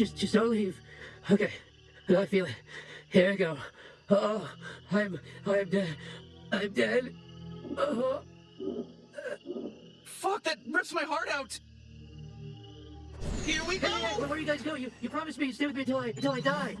just, just don't leave. Okay, I feel it. Here I go. Oh, I'm, I'm dead. I'm dead. Oh. Fuck, that rips my heart out! Here we go! Hey, hey, where, are you guys go? You, you promised me you'd stay with me until I, until I die.